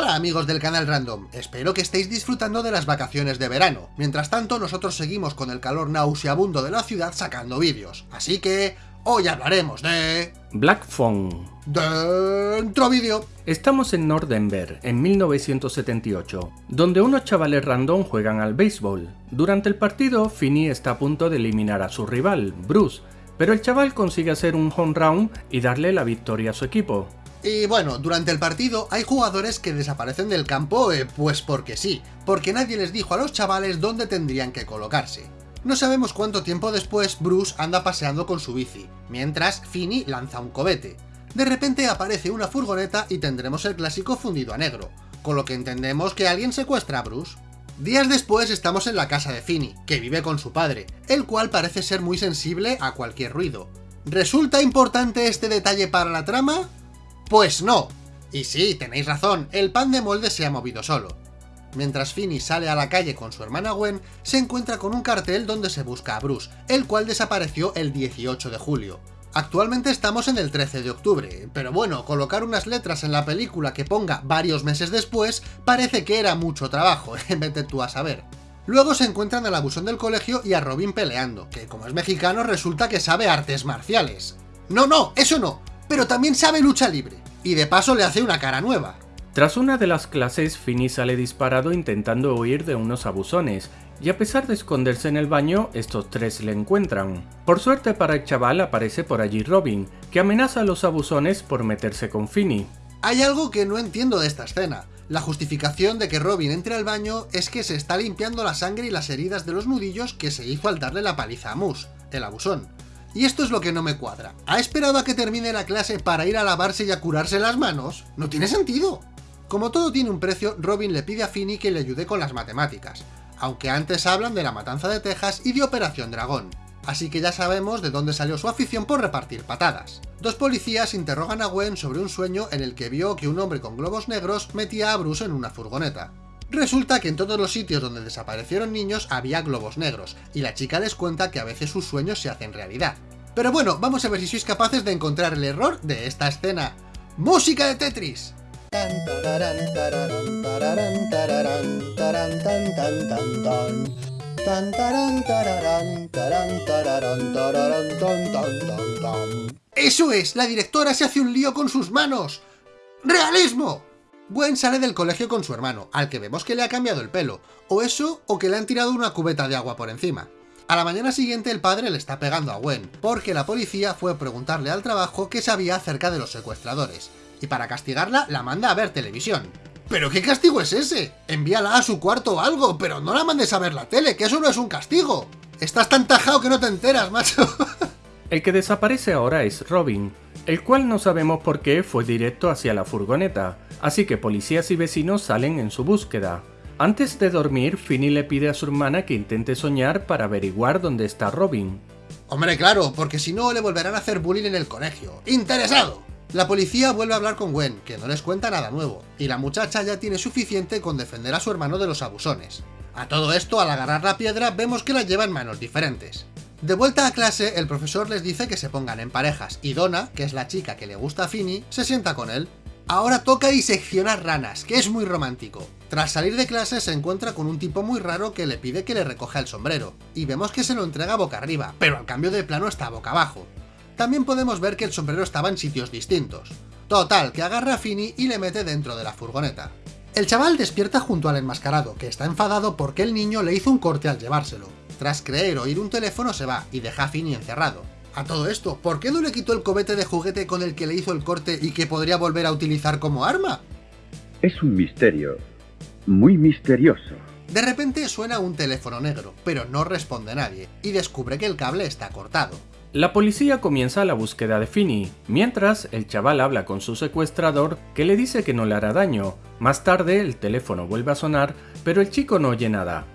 Hola amigos del canal Random, espero que estéis disfrutando de las vacaciones de verano. Mientras tanto, nosotros seguimos con el calor nauseabundo de la ciudad sacando vídeos. Así que, hoy hablaremos de... Black Phone. Dentro vídeo. Estamos en North Denver, en 1978, donde unos chavales random juegan al béisbol. Durante el partido, Finney está a punto de eliminar a su rival, Bruce, pero el chaval consigue hacer un home run y darle la victoria a su equipo. Y bueno, durante el partido hay jugadores que desaparecen del campo, eh, pues porque sí, porque nadie les dijo a los chavales dónde tendrían que colocarse. No sabemos cuánto tiempo después Bruce anda paseando con su bici, mientras Finney lanza un cobete. De repente aparece una furgoneta y tendremos el clásico fundido a negro, con lo que entendemos que alguien secuestra a Bruce. Días después estamos en la casa de Finney, que vive con su padre, el cual parece ser muy sensible a cualquier ruido. ¿Resulta importante este detalle para la trama? Pues no. Y sí, tenéis razón, el pan de molde se ha movido solo. Mientras Finney sale a la calle con su hermana Gwen, se encuentra con un cartel donde se busca a Bruce, el cual desapareció el 18 de julio. Actualmente estamos en el 13 de octubre, pero bueno, colocar unas letras en la película que ponga varios meses después parece que era mucho trabajo, vete tú a saber. Luego se encuentran al abusón del colegio y a Robin peleando, que como es mexicano resulta que sabe artes marciales. No, no, eso no, pero también sabe lucha libre, y de paso le hace una cara nueva. Tras una de las clases, Finney sale disparado intentando huir de unos abusones, y a pesar de esconderse en el baño, estos tres le encuentran. Por suerte para el chaval aparece por allí Robin, que amenaza a los abusones por meterse con Finney. Hay algo que no entiendo de esta escena. La justificación de que Robin entre al baño es que se está limpiando la sangre y las heridas de los nudillos que se hizo al darle la paliza a Moose, el abusón. Y esto es lo que no me cuadra. ¿Ha esperado a que termine la clase para ir a lavarse y a curarse las manos? No tiene sentido. Como todo tiene un precio, Robin le pide a Finney que le ayude con las matemáticas, aunque antes hablan de la matanza de Texas y de Operación Dragón. Así que ya sabemos de dónde salió su afición por repartir patadas. Dos policías interrogan a Gwen sobre un sueño en el que vio que un hombre con globos negros metía a Bruce en una furgoneta. Resulta que en todos los sitios donde desaparecieron niños había globos negros, y la chica les cuenta que a veces sus sueños se hacen realidad. Pero bueno, vamos a ver si sois capaces de encontrar el error de esta escena. ¡Música de Tetris! ¡Eso es! La directora se hace un lío con sus manos. ¡Realismo! Gwen sale del colegio con su hermano, al que vemos que le ha cambiado el pelo, o eso, o que le han tirado una cubeta de agua por encima. A la mañana siguiente el padre le está pegando a Gwen, porque la policía fue a preguntarle al trabajo qué sabía acerca de los secuestradores, y para castigarla la manda a ver televisión. ¿Pero qué castigo es ese? Envíala a su cuarto o algo, pero no la mandes a ver la tele, que eso no es un castigo. Estás tan tajado que no te enteras, macho. El que desaparece ahora es Robin, el cual no sabemos por qué fue directo hacia la furgoneta, así que policías y vecinos salen en su búsqueda. Antes de dormir, Finney le pide a su hermana que intente soñar para averiguar dónde está Robin. Hombre, claro, porque si no le volverán a hacer bullying en el colegio. ¡Interesado! La policía vuelve a hablar con Gwen, que no les cuenta nada nuevo, y la muchacha ya tiene suficiente con defender a su hermano de los abusones. A todo esto, al agarrar la piedra, vemos que la lleva en manos diferentes. De vuelta a clase, el profesor les dice que se pongan en parejas, y Donna, que es la chica que le gusta a Finney, se sienta con él. Ahora toca diseccionar ranas, que es muy romántico. Tras salir de clase se encuentra con un tipo muy raro que le pide que le recoja el sombrero, y vemos que se lo entrega boca arriba, pero al cambio de plano está boca abajo. También podemos ver que el sombrero estaba en sitios distintos. Total, que agarra a Finney y le mete dentro de la furgoneta. El chaval despierta junto al enmascarado, que está enfadado porque el niño le hizo un corte al llevárselo. Tras creer oír un teléfono se va y deja a Finney encerrado. A todo esto, ¿por qué no le quitó el cobete de juguete con el que le hizo el corte y que podría volver a utilizar como arma? Es un misterio. Muy misterioso. De repente suena un teléfono negro, pero no responde nadie, y descubre que el cable está cortado. La policía comienza la búsqueda de Finney, mientras el chaval habla con su secuestrador que le dice que no le hará daño. Más tarde el teléfono vuelve a sonar, pero el chico no oye nada.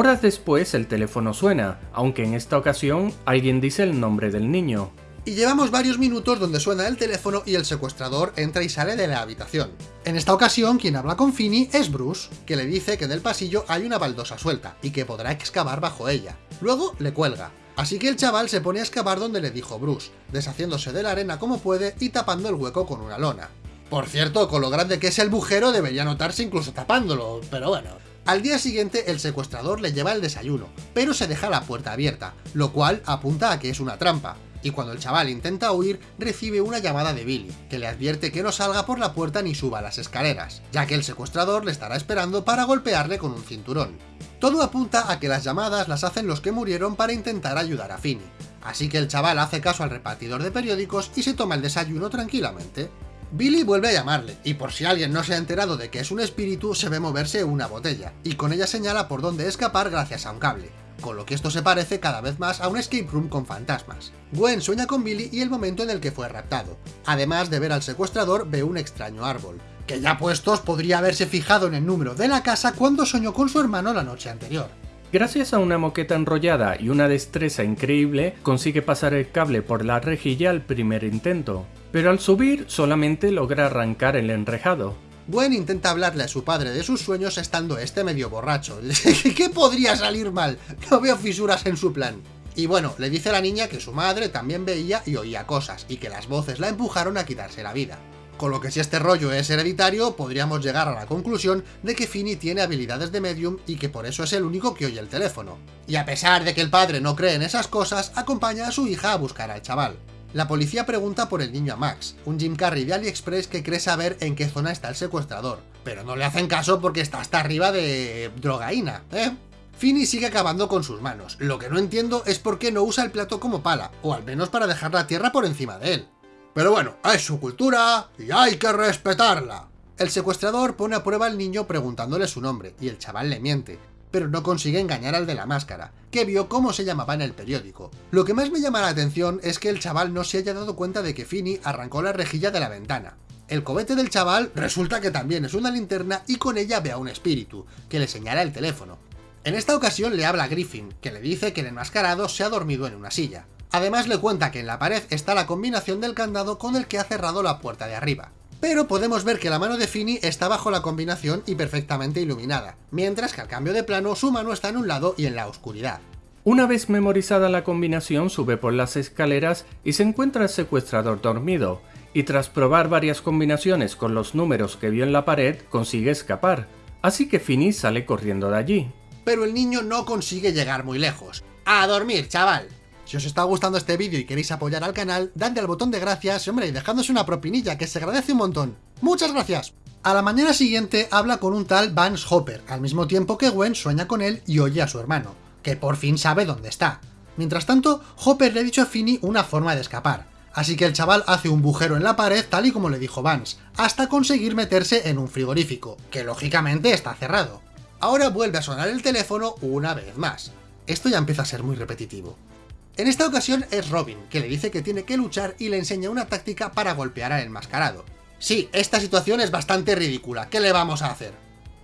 Horas después el teléfono suena, aunque en esta ocasión alguien dice el nombre del niño. Y llevamos varios minutos donde suena el teléfono y el secuestrador entra y sale de la habitación. En esta ocasión quien habla con Finney es Bruce, que le dice que en el pasillo hay una baldosa suelta y que podrá excavar bajo ella. Luego le cuelga. Así que el chaval se pone a excavar donde le dijo Bruce, deshaciéndose de la arena como puede y tapando el hueco con una lona. Por cierto, con lo grande que es el bujero debería notarse incluso tapándolo, pero bueno. Al día siguiente el secuestrador le lleva el desayuno, pero se deja la puerta abierta, lo cual apunta a que es una trampa, y cuando el chaval intenta huir, recibe una llamada de Billy, que le advierte que no salga por la puerta ni suba las escaleras, ya que el secuestrador le estará esperando para golpearle con un cinturón. Todo apunta a que las llamadas las hacen los que murieron para intentar ayudar a Finny, así que el chaval hace caso al repartidor de periódicos y se toma el desayuno tranquilamente. Billy vuelve a llamarle, y por si alguien no se ha enterado de que es un espíritu, se ve moverse una botella, y con ella señala por dónde escapar gracias a un cable, con lo que esto se parece cada vez más a un escape room con fantasmas. Gwen sueña con Billy y el momento en el que fue raptado. Además de ver al secuestrador, ve un extraño árbol, que ya puestos podría haberse fijado en el número de la casa cuando soñó con su hermano la noche anterior. Gracias a una moqueta enrollada y una destreza increíble, consigue pasar el cable por la rejilla al primer intento pero al subir solamente logra arrancar el enrejado. Gwen intenta hablarle a su padre de sus sueños estando este medio borracho. ¿Qué podría salir mal? No veo fisuras en su plan. Y bueno, le dice a la niña que su madre también veía y oía cosas, y que las voces la empujaron a quitarse la vida. Con lo que si este rollo es hereditario, podríamos llegar a la conclusión de que Finny tiene habilidades de medium y que por eso es el único que oye el teléfono. Y a pesar de que el padre no cree en esas cosas, acompaña a su hija a buscar al chaval. La policía pregunta por el niño a Max, un Jim Carrey de AliExpress que cree saber en qué zona está el secuestrador, pero no le hacen caso porque está hasta arriba de drogaína, ¿eh? Finny sigue acabando con sus manos, lo que no entiendo es por qué no usa el plato como pala, o al menos para dejar la tierra por encima de él. Pero bueno, es su cultura y hay que respetarla. El secuestrador pone a prueba al niño preguntándole su nombre, y el chaval le miente, pero no consigue engañar al de la máscara, que vio cómo se llamaba en el periódico. Lo que más me llama la atención es que el chaval no se haya dado cuenta de que Finny arrancó la rejilla de la ventana. El cobete del chaval resulta que también es una linterna y con ella ve a un espíritu, que le señala el teléfono. En esta ocasión le habla a Griffin, que le dice que el enmascarado se ha dormido en una silla. Además le cuenta que en la pared está la combinación del candado con el que ha cerrado la puerta de arriba pero podemos ver que la mano de Finny está bajo la combinación y perfectamente iluminada, mientras que al cambio de plano su mano está en un lado y en la oscuridad. Una vez memorizada la combinación sube por las escaleras y se encuentra el secuestrador dormido, y tras probar varias combinaciones con los números que vio en la pared consigue escapar, así que Finny sale corriendo de allí. Pero el niño no consigue llegar muy lejos. ¡A dormir, chaval! Si os está gustando este vídeo y queréis apoyar al canal, dadle al botón de gracias hombre, y dejándose una propinilla, que se agradece un montón. ¡Muchas gracias! A la mañana siguiente habla con un tal Vance Hopper, al mismo tiempo que Gwen sueña con él y oye a su hermano, que por fin sabe dónde está. Mientras tanto, Hopper le ha dicho a Finny una forma de escapar, así que el chaval hace un bujero en la pared tal y como le dijo Vance, hasta conseguir meterse en un frigorífico, que lógicamente está cerrado. Ahora vuelve a sonar el teléfono una vez más. Esto ya empieza a ser muy repetitivo. En esta ocasión es Robin, que le dice que tiene que luchar y le enseña una táctica para golpear al enmascarado. Sí, esta situación es bastante ridícula, ¿qué le vamos a hacer?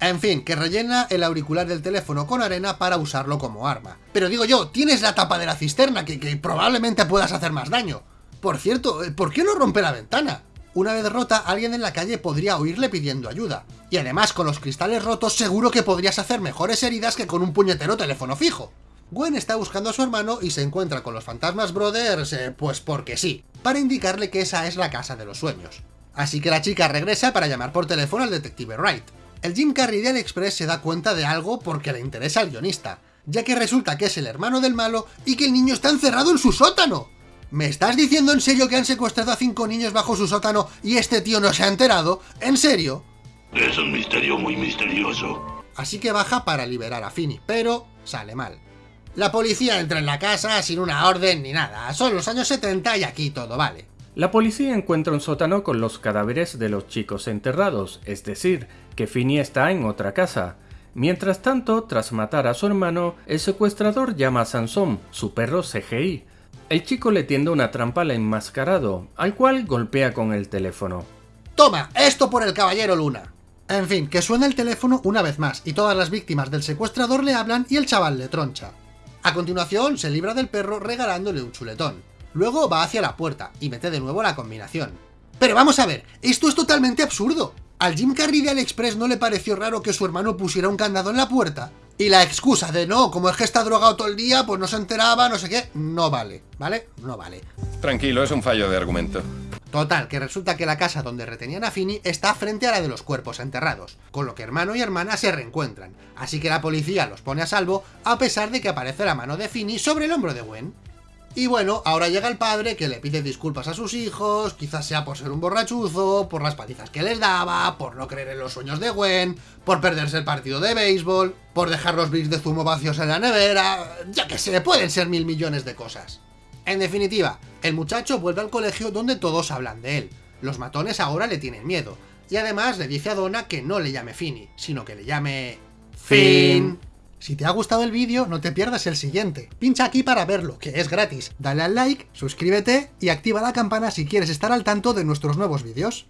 En fin, que rellena el auricular del teléfono con arena para usarlo como arma. Pero digo yo, tienes la tapa de la cisterna, que, probablemente puedas hacer más daño. Por cierto, eh, ¿por qué no rompe la ventana? Una vez rota, alguien en la calle podría oírle pidiendo ayuda. Y además, con los cristales rotos seguro que podrías hacer mejores heridas que con un puñetero teléfono fijo. Gwen está buscando a su hermano y se encuentra con los fantasmas brothers, eh, pues porque sí, para indicarle que esa es la casa de los sueños. Así que la chica regresa para llamar por teléfono al detective Wright. El Jim Carrey de AliExpress se da cuenta de algo porque le interesa al guionista, ya que resulta que es el hermano del malo y que el niño está encerrado en su sótano. ¿Me estás diciendo en serio que han secuestrado a cinco niños bajo su sótano y este tío no se ha enterado? ¿En serio? Es un misterio muy misterioso. Así que baja para liberar a Finny, pero sale mal. La policía entra en la casa sin una orden ni nada. Son los años 70 y aquí todo vale. La policía encuentra un sótano con los cadáveres de los chicos enterrados, es decir, que Finny está en otra casa. Mientras tanto, tras matar a su hermano, el secuestrador llama a Sansón, su perro CGI. El chico le tiende una trampa al enmascarado, al cual golpea con el teléfono. ¡Toma! ¡Esto por el caballero Luna! En fin, que suena el teléfono una vez más, y todas las víctimas del secuestrador le hablan y el chaval le troncha. A continuación, se libra del perro regalándole un chuletón. Luego va hacia la puerta y mete de nuevo la combinación. Pero vamos a ver, esto es totalmente absurdo. ¿Al Jim Carrey de AliExpress no le pareció raro que su hermano pusiera un candado en la puerta? Y la excusa de no, como es que está drogado todo el día, pues no se enteraba, no sé qué, no vale, ¿vale? No vale. Tranquilo, es un fallo de argumento. Total, que resulta que la casa donde retenían a Finny está frente a la de los cuerpos enterrados, con lo que hermano y hermana se reencuentran, así que la policía los pone a salvo a pesar de que aparece la mano de Finny sobre el hombro de Gwen. Y bueno, ahora llega el padre que le pide disculpas a sus hijos, quizás sea por ser un borrachuzo, por las palizas que les daba, por no creer en los sueños de Gwen, por perderse el partido de béisbol, por dejar los bits de zumo vacíos en la nevera, ya que se, pueden ser mil millones de cosas. En definitiva, el muchacho vuelve al colegio donde todos hablan de él. Los matones ahora le tienen miedo. Y además le dice a Donna que no le llame Finny, sino que le llame... Finn. Si te ha gustado el vídeo, no te pierdas el siguiente. Pincha aquí para verlo, que es gratis. Dale al like, suscríbete y activa la campana si quieres estar al tanto de nuestros nuevos vídeos.